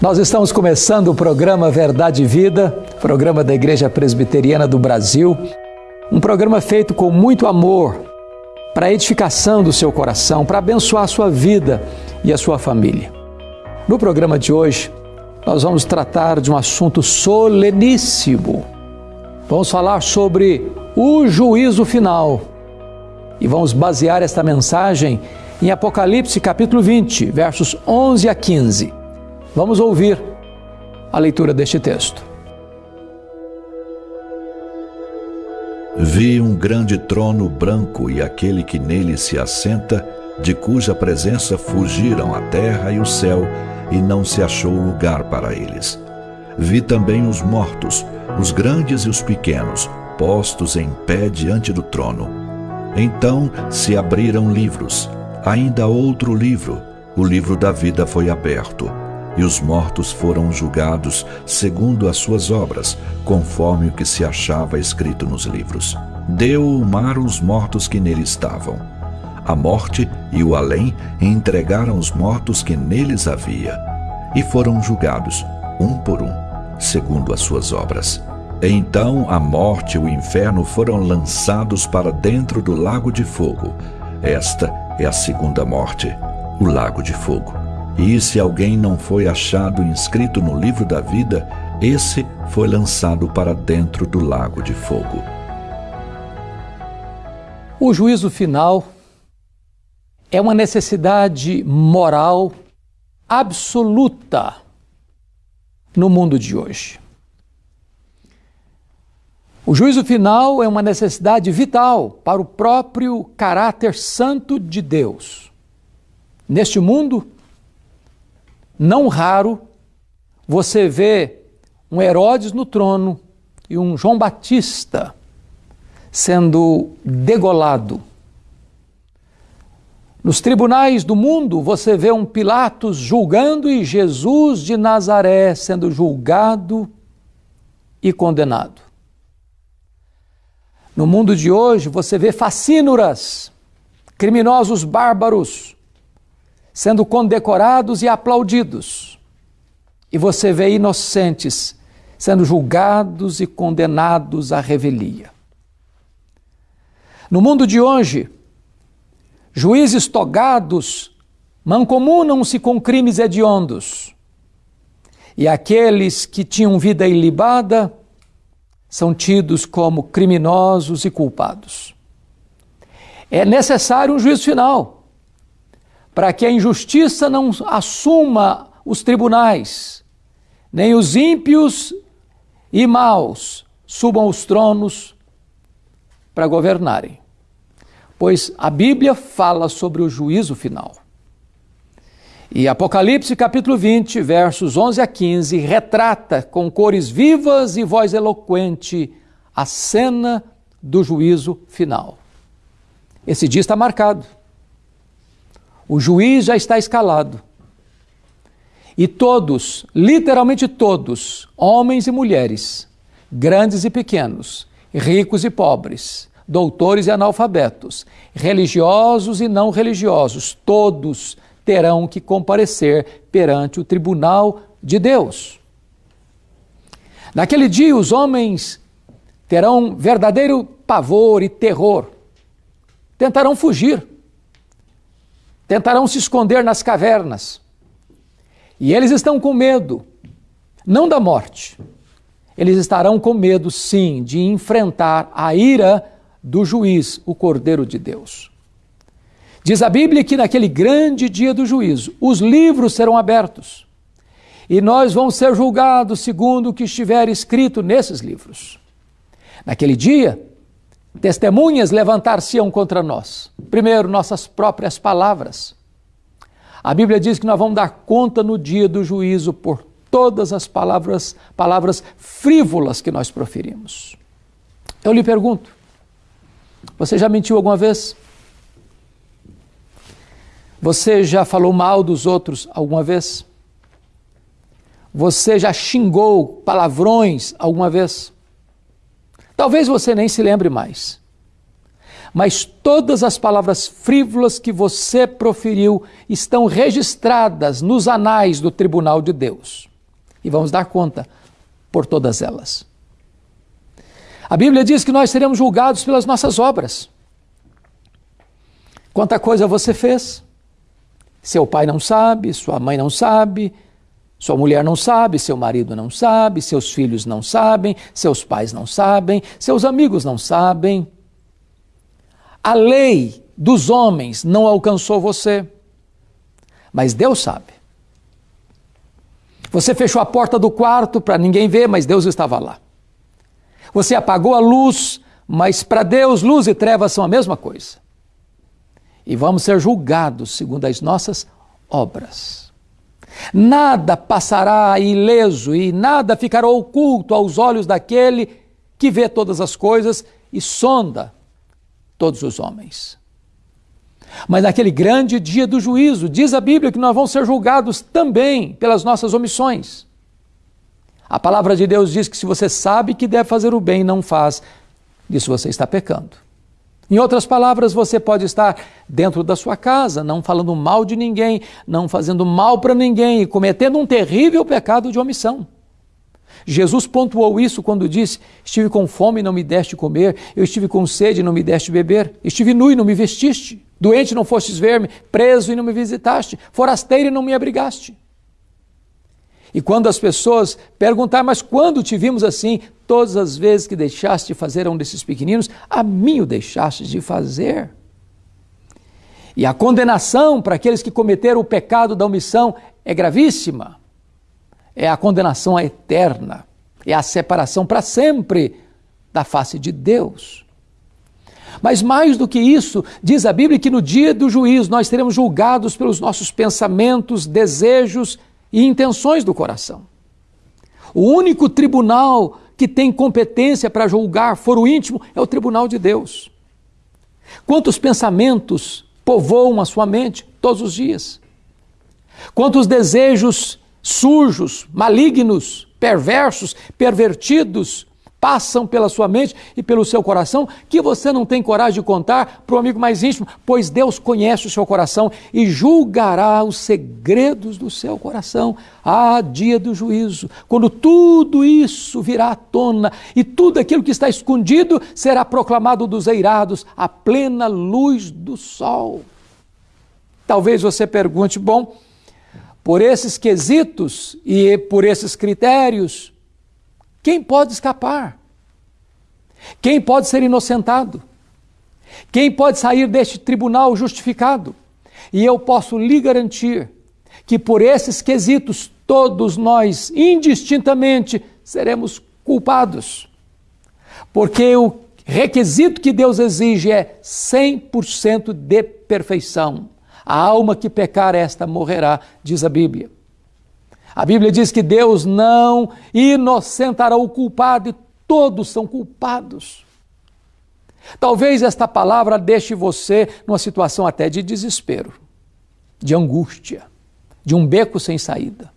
Nós estamos começando o programa Verdade e Vida, programa da Igreja Presbiteriana do Brasil, um programa feito com muito amor para a edificação do seu coração, para abençoar a sua vida e a sua família. No programa de hoje, nós vamos tratar de um assunto soleníssimo. Vamos falar sobre o juízo final. E vamos basear esta mensagem em Apocalipse capítulo 20, versos 11 a 15. Vamos ouvir a leitura deste texto. Vi um grande trono branco e aquele que nele se assenta, de cuja presença fugiram a terra e o céu, e não se achou lugar para eles. Vi também os mortos, os grandes e os pequenos, postos em pé diante do trono. Então se abriram livros, ainda outro livro, o livro da vida foi aberto e os mortos foram julgados segundo as suas obras, conforme o que se achava escrito nos livros. Deu o mar os mortos que nele estavam. A morte e o além entregaram os mortos que neles havia, e foram julgados, um por um, segundo as suas obras. Então a morte e o inferno foram lançados para dentro do lago de fogo. Esta é a segunda morte, o lago de fogo. E se alguém não foi achado inscrito no livro da vida, esse foi lançado para dentro do lago de fogo. O juízo final é uma necessidade moral absoluta no mundo de hoje. O juízo final é uma necessidade vital para o próprio caráter santo de Deus. Neste mundo, não raro, você vê um Herodes no trono e um João Batista sendo degolado. Nos tribunais do mundo, você vê um Pilatos julgando e Jesus de Nazaré sendo julgado e condenado. No mundo de hoje, você vê facínoras, criminosos bárbaros, sendo condecorados e aplaudidos. E você vê inocentes sendo julgados e condenados à revelia. No mundo de hoje, juízes togados mancomunam-se com crimes hediondos. E aqueles que tinham vida ilibada são tidos como criminosos e culpados. É necessário um juízo final para que a injustiça não assuma os tribunais, nem os ímpios e maus subam os tronos para governarem. Pois a Bíblia fala sobre o juízo final. E Apocalipse capítulo 20, versos 11 a 15, retrata com cores vivas e voz eloquente a cena do juízo final. Esse dia está marcado. O juiz já está escalado. E todos, literalmente todos, homens e mulheres, grandes e pequenos, ricos e pobres, doutores e analfabetos, religiosos e não religiosos, todos terão que comparecer perante o tribunal de Deus. Naquele dia, os homens terão verdadeiro pavor e terror, tentarão fugir tentarão se esconder nas cavernas. E eles estão com medo, não da morte. Eles estarão com medo, sim, de enfrentar a ira do juiz, o Cordeiro de Deus. Diz a Bíblia que naquele grande dia do juízo, os livros serão abertos e nós vamos ser julgados segundo o que estiver escrito nesses livros. Naquele dia, Testemunhas levantar-se-ão contra nós. Primeiro, nossas próprias palavras. A Bíblia diz que nós vamos dar conta no dia do juízo por todas as palavras, palavras frívolas que nós proferimos. Eu lhe pergunto: você já mentiu alguma vez? Você já falou mal dos outros alguma vez? Você já xingou palavrões alguma vez? Talvez você nem se lembre mais. Mas todas as palavras frívolas que você proferiu estão registradas nos anais do tribunal de Deus. e vamos dar conta por todas elas. A Bíblia diz que nós seremos julgados pelas nossas obras. Quanta coisa você fez? Seu pai não sabe, sua mãe não sabe, sua mulher não sabe, seu marido não sabe, seus filhos não sabem, seus pais não sabem, seus amigos não sabem. A lei dos homens não alcançou você, mas Deus sabe. Você fechou a porta do quarto para ninguém ver, mas Deus estava lá. Você apagou a luz, mas para Deus luz e trevas são a mesma coisa. E vamos ser julgados segundo as nossas obras. Nada passará ileso e nada ficará oculto aos olhos daquele que vê todas as coisas e sonda todos os homens. Mas naquele grande dia do juízo, diz a Bíblia que nós vamos ser julgados também pelas nossas omissões. A palavra de Deus diz que se você sabe que deve fazer o bem e não faz, isso você está pecando. Em outras palavras, você pode estar dentro da sua casa, não falando mal de ninguém, não fazendo mal para ninguém, cometendo um terrível pecado de omissão. Jesus pontuou isso quando disse: Estive com fome e não me deste comer, eu estive com sede e não me deste beber, estive nu e não me vestiste, doente e não fostes ver-me, preso e não me visitaste, forasteiro e não me abrigaste. E quando as pessoas perguntar, mas quando te vimos assim? Todas as vezes que deixaste de fazer a um desses pequeninos, a mim o deixaste de fazer. E a condenação para aqueles que cometeram o pecado da omissão é gravíssima. É a condenação eterna, é a separação para sempre da face de Deus. Mas mais do que isso, diz a Bíblia que no dia do juízo nós seremos julgados pelos nossos pensamentos, desejos e intenções do coração. O único tribunal que tem competência para julgar foro íntimo é o tribunal de Deus. Quantos pensamentos povoam a sua mente todos os dias? Quantos desejos sujos, malignos, perversos, pervertidos passam pela sua mente e pelo seu coração que você não tem coragem de contar para o amigo mais íntimo, pois Deus conhece o seu coração e julgará os segredos do seu coração. Ah, dia do juízo, quando tudo isso virá à tona e tudo aquilo que está escondido será proclamado dos eirados à plena luz do sol. Talvez você pergunte, bom, por esses quesitos e por esses critérios, quem pode escapar? Quem pode ser inocentado? Quem pode sair deste tribunal justificado? E eu posso lhe garantir que por esses quesitos todos nós, indistintamente, seremos culpados. Porque o requisito que Deus exige é 100% de perfeição. A alma que pecar, esta morrerá, diz a Bíblia. A Bíblia diz que Deus não inocentará o culpado e todos são culpados. Talvez esta palavra deixe você numa situação até de desespero, de angústia, de um beco sem saída.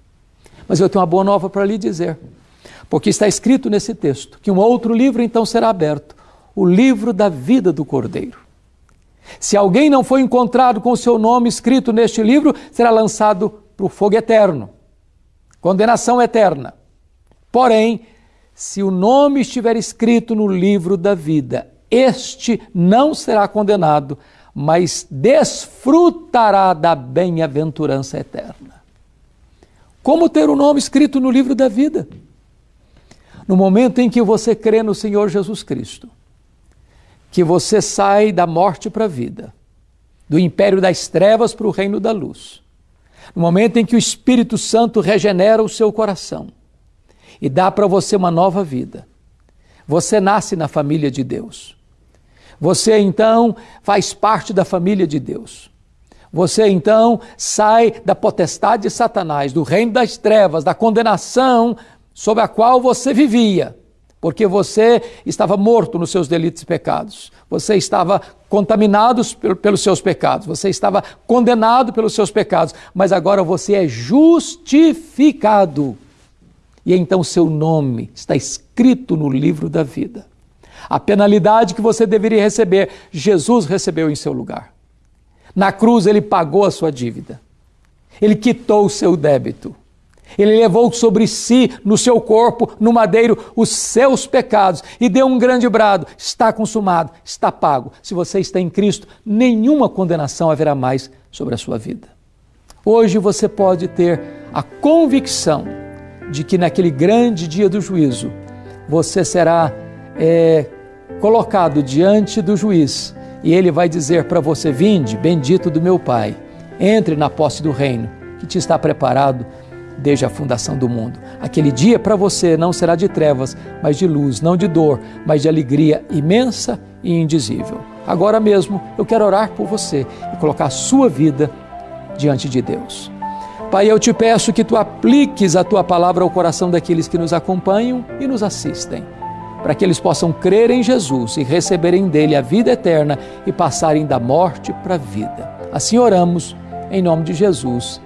Mas eu tenho uma boa nova para lhe dizer, porque está escrito nesse texto que um outro livro então será aberto o livro da vida do Cordeiro. Se alguém não foi encontrado com o seu nome escrito neste livro, será lançado para o fogo eterno condenação eterna. Porém, se o nome estiver escrito no livro da vida, este não será condenado, mas desfrutará da bem-aventurança eterna. Como ter o nome escrito no livro da vida? No momento em que você crê no Senhor Jesus Cristo, que você sai da morte para a vida, do império das trevas para o reino da luz no momento em que o Espírito Santo regenera o seu coração e dá para você uma nova vida, você nasce na família de Deus. Você então faz parte da família de Deus. Você então sai da potestade de Satanás, do reino das trevas, da condenação sob a qual você vivia porque você estava morto nos seus delitos e pecados, você estava contaminado pelos seus pecados, você estava condenado pelos seus pecados, mas agora você é justificado. E então seu nome está escrito no livro da vida. A penalidade que você deveria receber, Jesus recebeu em seu lugar. Na cruz ele pagou a sua dívida. Ele quitou o seu débito. Ele levou sobre si, no seu corpo, no madeiro, os seus pecados e deu um grande brado: está consumado, está pago. Se você está em Cristo, nenhuma condenação haverá mais sobre a sua vida. Hoje você pode ter a convicção de que naquele grande dia do juízo você será é, colocado diante do juiz e ele vai dizer para você: Vinde, bendito do meu Pai, entre na posse do reino que te está preparado desde a fundação do mundo. Aquele dia para você não será de trevas, mas de luz, não de dor, mas de alegria imensa e indizível. Agora mesmo eu quero orar por você e colocar a sua vida diante de Deus. Pai, eu te peço que tu apliques a tua palavra ao coração daqueles que nos acompanham e nos assistem, para que eles possam crer em Jesus e receberem dele a vida eterna e passarem da morte para a vida. Assim oramos, em nome de Jesus.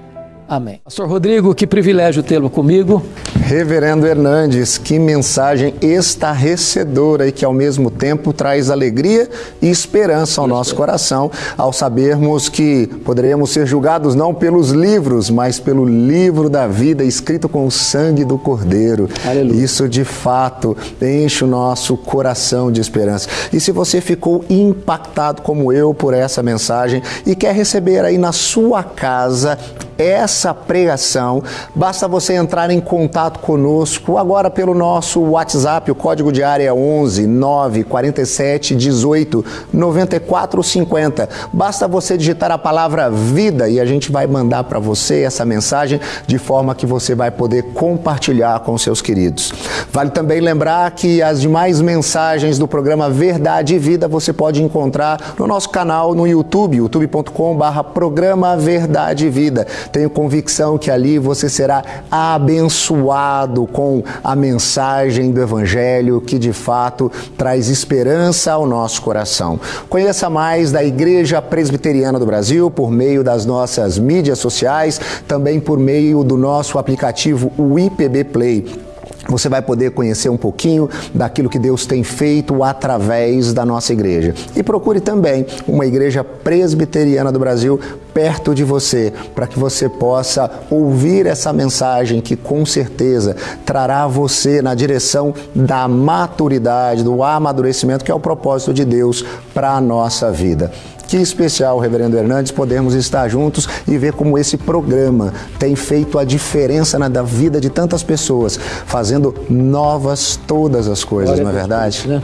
Amém. Pastor Rodrigo, que privilégio tê-lo comigo. Reverendo Hernandes, que mensagem estarrecedora e que ao mesmo tempo traz alegria e esperança ao nosso coração, ao sabermos que poderemos ser julgados não pelos livros, mas pelo livro da vida escrito com o sangue do Cordeiro. Aleluia. Isso de fato enche o nosso coração de esperança. E se você ficou impactado como eu por essa mensagem e quer receber aí na sua casa essa pregação, basta você entrar em contato conosco agora pelo nosso WhatsApp, o código de área é 11 9 47 18 94 50. Basta você digitar a palavra vida e a gente vai mandar para você essa mensagem de forma que você vai poder compartilhar com seus queridos. Vale também lembrar que as demais mensagens do programa Verdade e Vida você pode encontrar no nosso canal no YouTube, youtube.com/programa Verdade e Vida. Tenho convicção que ali você será abençoado com a mensagem do Evangelho que de fato traz esperança ao nosso coração. Conheça mais da Igreja Presbiteriana do Brasil por meio das nossas mídias sociais, também por meio do nosso aplicativo o IPB Play. Você vai poder conhecer um pouquinho daquilo que Deus tem feito através da nossa igreja. E procure também uma igreja presbiteriana do Brasil perto de você, para que você possa ouvir essa mensagem que com certeza trará você na direção da maturidade, do amadurecimento, que é o propósito de Deus para a nossa vida. Que especial, Reverendo Hernandes, podermos estar juntos e ver como esse programa tem feito a diferença na vida de tantas pessoas, fazendo novas todas as coisas, não é verdade? Né?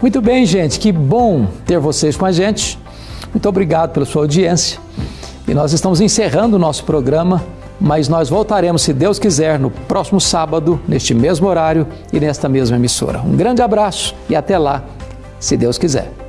Muito bem, gente, que bom ter vocês com a gente. Muito obrigado pela sua audiência. E nós estamos encerrando o nosso programa, mas nós voltaremos, se Deus quiser, no próximo sábado, neste mesmo horário e nesta mesma emissora. Um grande abraço e até lá, se Deus quiser.